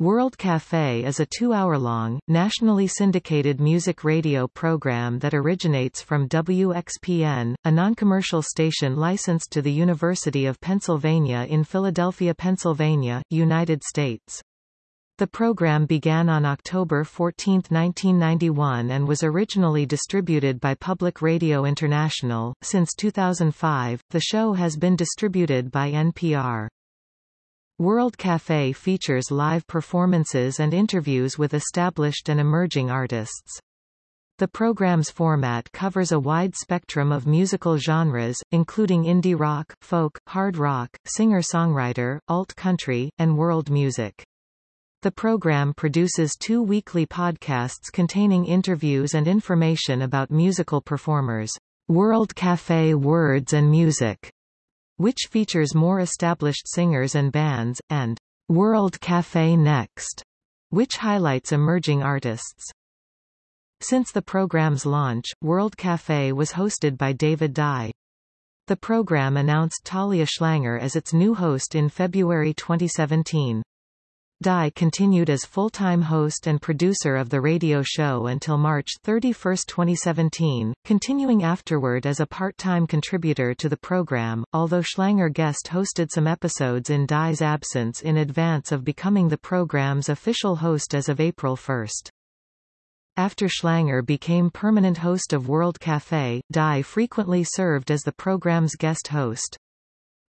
World Café is a two-hour-long, nationally syndicated music radio program that originates from WXPN, a non-commercial station licensed to the University of Pennsylvania in Philadelphia, Pennsylvania, United States. The program began on October 14, 1991 and was originally distributed by Public Radio International. Since 2005, the show has been distributed by NPR. World Café features live performances and interviews with established and emerging artists. The program's format covers a wide spectrum of musical genres, including indie rock, folk, hard rock, singer-songwriter, alt-country, and world music. The program produces two weekly podcasts containing interviews and information about musical performers. World Café Words and Music which features more established singers and bands, and World Café Next, which highlights emerging artists. Since the program's launch, World Café was hosted by David Dye. The program announced Talia Schlanger as its new host in February 2017. Dye continued as full-time host and producer of the radio show until March 31, 2017, continuing afterward as a part-time contributor to the program, although Schlanger guest hosted some episodes in Dye's absence in advance of becoming the program's official host as of April 1. After Schlanger became permanent host of World Café, Dye frequently served as the program's guest host.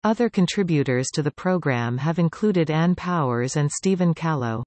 Other contributors to the program have included Ann Powers and Stephen Callow.